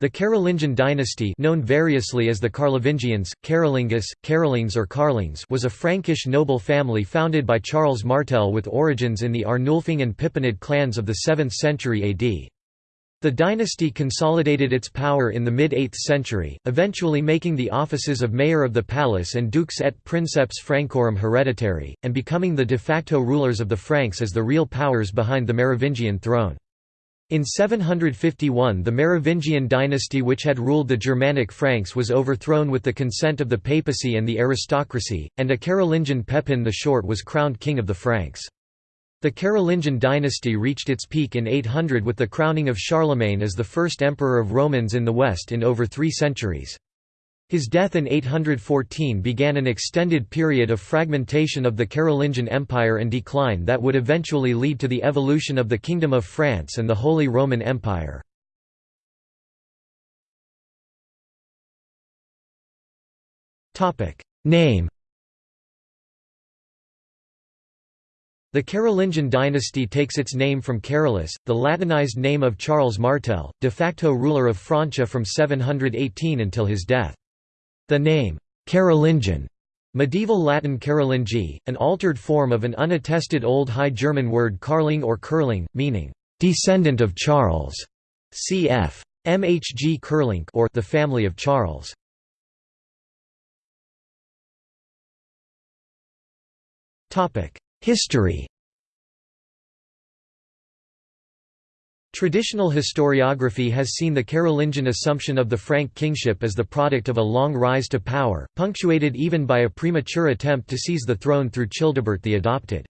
The Carolingian dynasty known variously as the Carlovingians, Carolingus, Carolings or Carlings was a Frankish noble family founded by Charles Martel with origins in the Arnulfing and Pippinid clans of the 7th century AD. The dynasty consolidated its power in the mid-8th century, eventually making the offices of mayor of the palace and dux et princeps Francorum hereditary, and becoming the de facto rulers of the Franks as the real powers behind the Merovingian throne. In 751 the Merovingian dynasty which had ruled the Germanic Franks was overthrown with the consent of the papacy and the aristocracy, and a Carolingian Pepin the Short was crowned king of the Franks. The Carolingian dynasty reached its peak in 800 with the crowning of Charlemagne as the first emperor of Romans in the West in over three centuries. His death in 814 began an extended period of fragmentation of the Carolingian Empire and decline that would eventually lead to the evolution of the Kingdom of France and the Holy Roman Empire. Name The Carolingian dynasty takes its name from Carolus, the Latinized name of Charles Martel, de facto ruler of Francia from 718 until his death. The name, Carolingian, medieval Latin Carolingi, an altered form of an unattested Old High German word Karling or Kerling, meaning, descendant of Charles, cf. MHG kerlinc or the family of Charles. History Traditional historiography has seen the Carolingian assumption of the Frank kingship as the product of a long rise to power, punctuated even by a premature attempt to seize the throne through Childebert the Adopted.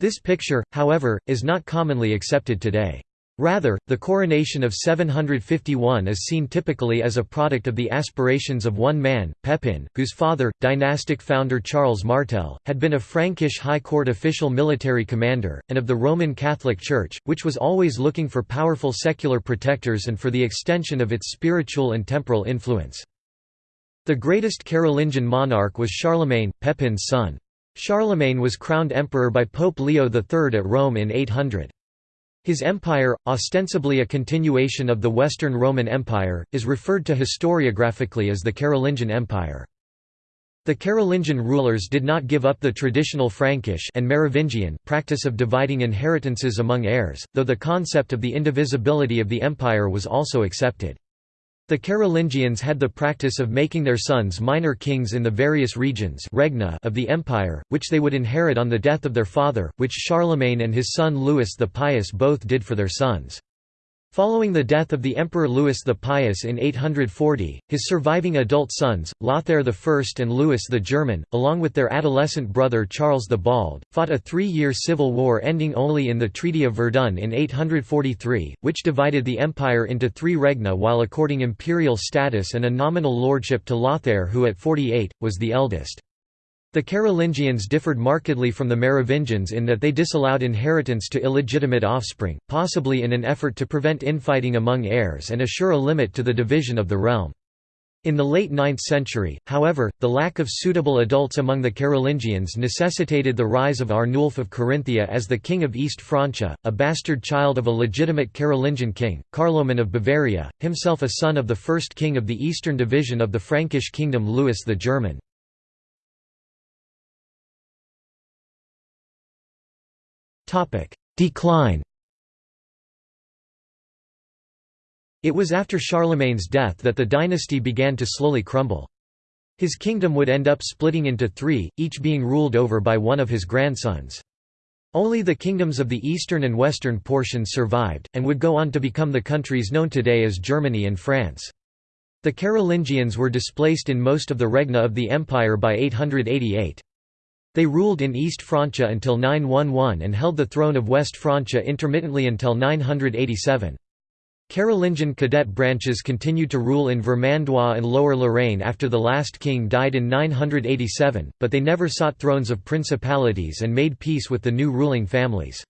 This picture, however, is not commonly accepted today. Rather, the coronation of 751 is seen typically as a product of the aspirations of one man, Pepin, whose father, dynastic founder Charles Martel, had been a Frankish high court official military commander, and of the Roman Catholic Church, which was always looking for powerful secular protectors and for the extension of its spiritual and temporal influence. The greatest Carolingian monarch was Charlemagne, Pepin's son. Charlemagne was crowned emperor by Pope Leo III at Rome in 800. His empire, ostensibly a continuation of the Western Roman Empire, is referred to historiographically as the Carolingian Empire. The Carolingian rulers did not give up the traditional Frankish and Merovingian practice of dividing inheritances among heirs, though the concept of the indivisibility of the empire was also accepted. The Carolingians had the practice of making their sons minor kings in the various regions regna of the empire, which they would inherit on the death of their father, which Charlemagne and his son Louis the Pious both did for their sons. Following the death of the Emperor Louis the Pious in 840, his surviving adult sons, Lothair I and Louis the German, along with their adolescent brother Charles the Bald, fought a three-year civil war ending only in the Treaty of Verdun in 843, which divided the empire into three regna while according imperial status and a nominal lordship to Lothair who at 48, was the eldest. The Carolingians differed markedly from the Merovingians in that they disallowed inheritance to illegitimate offspring, possibly in an effort to prevent infighting among heirs and assure a limit to the division of the realm. In the late 9th century, however, the lack of suitable adults among the Carolingians necessitated the rise of Arnulf of Carinthia as the king of East Francia, a bastard child of a legitimate Carolingian king, Carloman of Bavaria, himself a son of the first king of the eastern division of the Frankish kingdom Louis the German. Decline It was after Charlemagne's death that the dynasty began to slowly crumble. His kingdom would end up splitting into three, each being ruled over by one of his grandsons. Only the kingdoms of the eastern and western portions survived, and would go on to become the countries known today as Germany and France. The Carolingians were displaced in most of the regna of the empire by 888. They ruled in East Francia until 911 and held the throne of West Francia intermittently until 987. Carolingian cadet branches continued to rule in Vermandois and Lower Lorraine after the last king died in 987, but they never sought thrones of principalities and made peace with the new ruling families.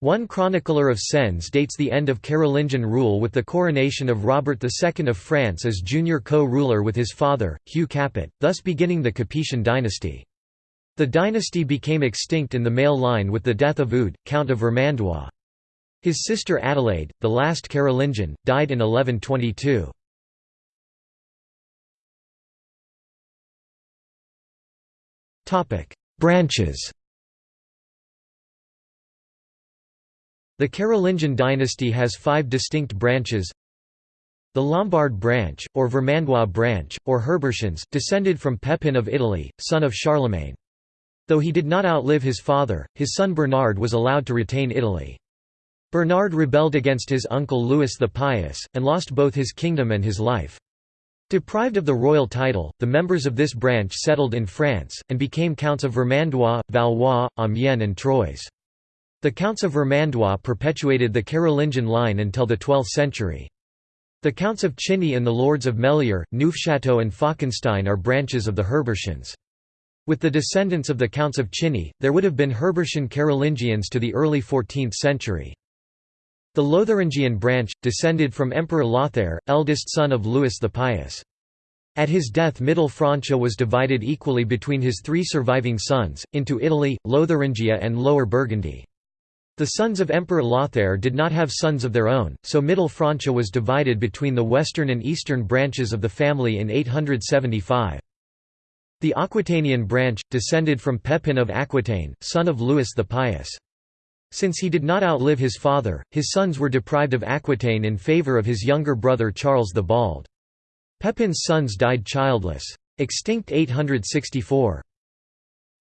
One chronicler of Sens dates the end of Carolingian rule with the coronation of Robert II of France as junior co-ruler with his father, Hugh Capet, thus beginning the Capetian dynasty. The dynasty became extinct in the male line with the death of Eudes, Count of Vermandois. His sister Adelaide, the last Carolingian, died in 1122. Branches The Carolingian dynasty has five distinct branches The Lombard branch, or Vermandois branch, or Herbertians, descended from Pepin of Italy, son of Charlemagne. Though he did not outlive his father, his son Bernard was allowed to retain Italy. Bernard rebelled against his uncle Louis the Pious, and lost both his kingdom and his life. Deprived of the royal title, the members of this branch settled in France, and became counts of Vermandois, Valois, Amiens and Troyes. The Counts of Vermandois perpetuated the Carolingian line until the 12th century. The Counts of Chiny and the Lords of Mellier, Neufchâteau and Falkenstein are branches of the Herbertians. With the descendants of the Counts of Chiny, there would have been Herbertian Carolingians to the early 14th century. The Lotharingian branch, descended from Emperor Lothair, eldest son of Louis the Pious. At his death Middle Francia was divided equally between his three surviving sons, into Italy, Lotharingia and Lower Burgundy. The sons of Emperor Lothair did not have sons of their own, so Middle Francia was divided between the western and eastern branches of the family in 875. The Aquitanian branch, descended from Pepin of Aquitaine, son of Louis the Pious. Since he did not outlive his father, his sons were deprived of Aquitaine in favour of his younger brother Charles the Bald. Pepin's sons died childless. Extinct 864.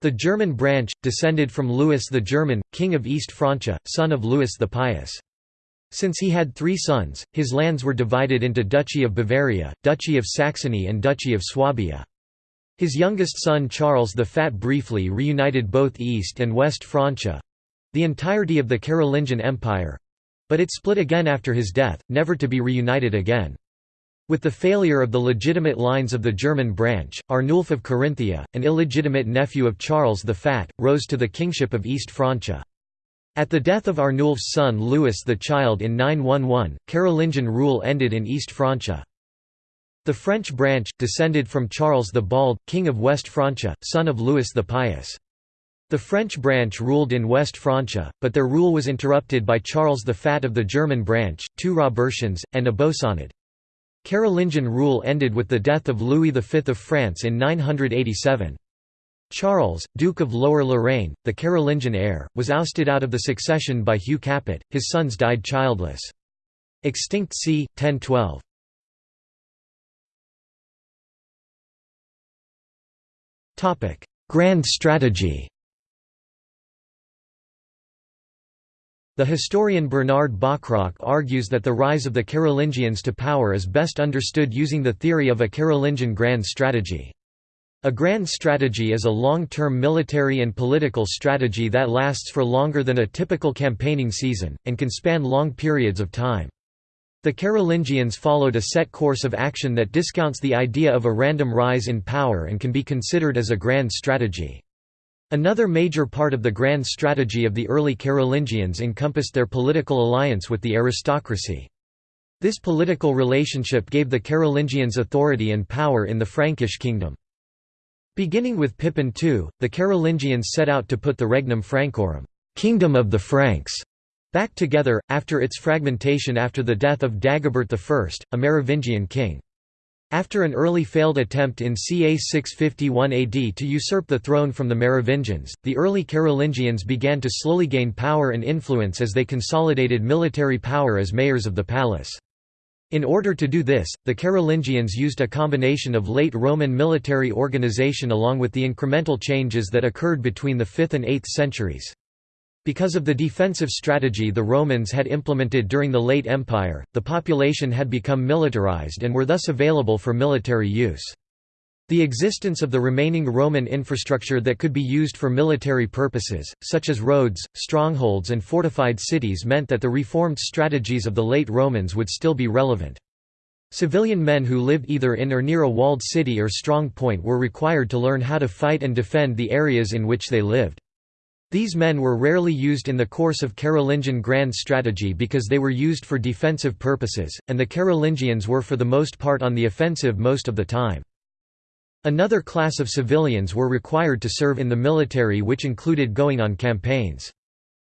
The German branch, descended from Louis the German, king of East Francia, son of Louis the Pious. Since he had three sons, his lands were divided into Duchy of Bavaria, Duchy of Saxony and Duchy of Swabia. His youngest son Charles the Fat briefly reunited both East and West Francia—the entirety of the Carolingian Empire—but it split again after his death, never to be reunited again. With the failure of the legitimate lines of the German branch, Arnulf of Carinthia, an illegitimate nephew of Charles the Fat, rose to the kingship of East Francia. At the death of Arnulf's son Louis the Child in 911, Carolingian rule ended in East Francia. The French branch, descended from Charles the Bald, king of West Francia, son of Louis the Pious. The French branch ruled in West Francia, but their rule was interrupted by Charles the Fat of the German branch, two Robertians, and a Bosonid. Carolingian rule ended with the death of Louis V of France in 987. Charles, Duke of Lower Lorraine, the Carolingian heir, was ousted out of the succession by Hugh Capet, his sons died childless. Extinct c. 1012. Grand strategy The historian Bernard Bachrach argues that the rise of the Carolingians to power is best understood using the theory of a Carolingian grand strategy. A grand strategy is a long-term military and political strategy that lasts for longer than a typical campaigning season, and can span long periods of time. The Carolingians followed a set course of action that discounts the idea of a random rise in power and can be considered as a grand strategy. Another major part of the grand strategy of the early Carolingians encompassed their political alliance with the aristocracy. This political relationship gave the Carolingians authority and power in the Frankish kingdom. Beginning with Pippin II, the Carolingians set out to put the Regnum Francorum kingdom of the Franks", back together, after its fragmentation after the death of Dagobert I, a Merovingian king. After an early failed attempt in ca 651 AD to usurp the throne from the Merovingians, the early Carolingians began to slowly gain power and influence as they consolidated military power as mayors of the palace. In order to do this, the Carolingians used a combination of late Roman military organization along with the incremental changes that occurred between the 5th and 8th centuries. Because of the defensive strategy the Romans had implemented during the late Empire, the population had become militarized and were thus available for military use. The existence of the remaining Roman infrastructure that could be used for military purposes, such as roads, strongholds and fortified cities meant that the reformed strategies of the late Romans would still be relevant. Civilian men who lived either in or near a walled city or strong point were required to learn how to fight and defend the areas in which they lived. These men were rarely used in the course of Carolingian grand strategy because they were used for defensive purposes, and the Carolingians were for the most part on the offensive most of the time. Another class of civilians were required to serve in the military which included going on campaigns.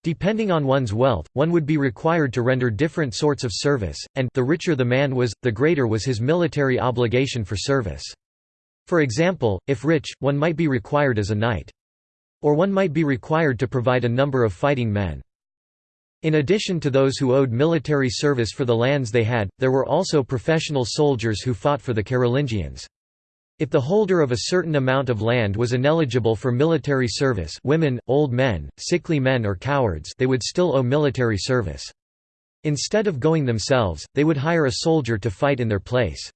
Depending on one's wealth, one would be required to render different sorts of service, and the richer the man was, the greater was his military obligation for service. For example, if rich, one might be required as a knight. Or one might be required to provide a number of fighting men. In addition to those who owed military service for the lands they had, there were also professional soldiers who fought for the Carolingians. If the holder of a certain amount of land was ineligible for military service women, old men, sickly men or cowards they would still owe military service. Instead of going themselves, they would hire a soldier to fight in their place.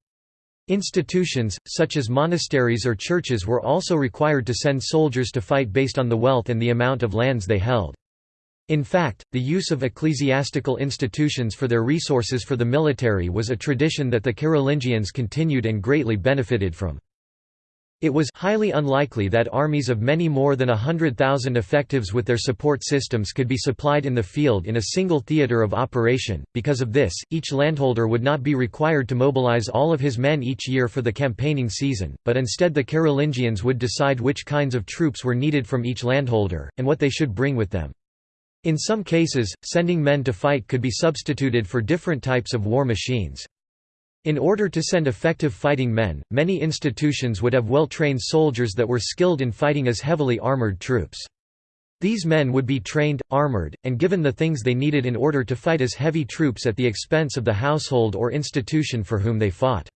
Institutions, such as monasteries or churches were also required to send soldiers to fight based on the wealth and the amount of lands they held. In fact, the use of ecclesiastical institutions for their resources for the military was a tradition that the Carolingians continued and greatly benefited from. It was highly unlikely that armies of many more than a hundred thousand effectives with their support systems could be supplied in the field in a single theatre of operation. Because of this, each landholder would not be required to mobilize all of his men each year for the campaigning season, but instead the Carolingians would decide which kinds of troops were needed from each landholder, and what they should bring with them. In some cases, sending men to fight could be substituted for different types of war machines. In order to send effective fighting men, many institutions would have well-trained soldiers that were skilled in fighting as heavily armored troops. These men would be trained, armored, and given the things they needed in order to fight as heavy troops at the expense of the household or institution for whom they fought.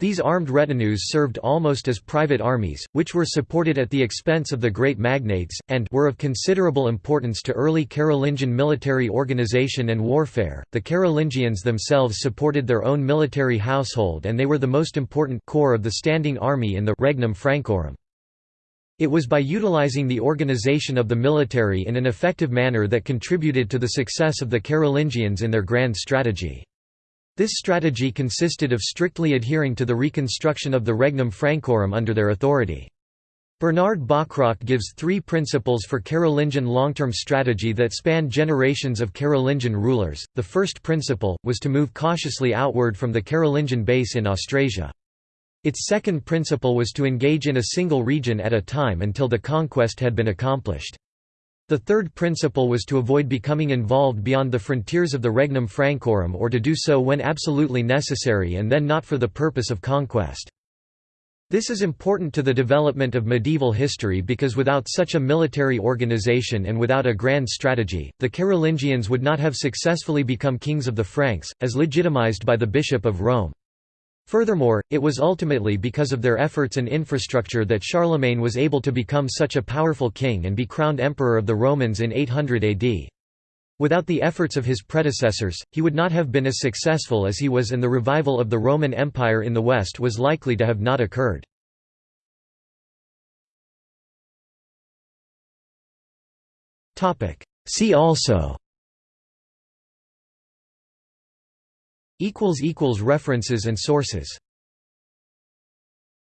These armed retinues served almost as private armies, which were supported at the expense of the great magnates, and were of considerable importance to early Carolingian military organization and warfare. The Carolingians themselves supported their own military household and they were the most important corps of the standing army in the Regnum Francorum. It was by utilizing the organization of the military in an effective manner that contributed to the success of the Carolingians in their grand strategy. This strategy consisted of strictly adhering to the reconstruction of the Regnum Francorum under their authority. Bernard Bachrach gives three principles for Carolingian long-term strategy that spanned generations of Carolingian rulers. The first principle, was to move cautiously outward from the Carolingian base in Austrasia. Its second principle was to engage in a single region at a time until the conquest had been accomplished. The third principle was to avoid becoming involved beyond the frontiers of the Regnum Francorum or to do so when absolutely necessary and then not for the purpose of conquest. This is important to the development of medieval history because without such a military organization and without a grand strategy, the Carolingians would not have successfully become kings of the Franks, as legitimized by the Bishop of Rome. Furthermore, it was ultimately because of their efforts and infrastructure that Charlemagne was able to become such a powerful king and be crowned emperor of the Romans in 800 AD. Without the efforts of his predecessors, he would not have been as successful as he was and the revival of the Roman Empire in the West was likely to have not occurred. See also References and sources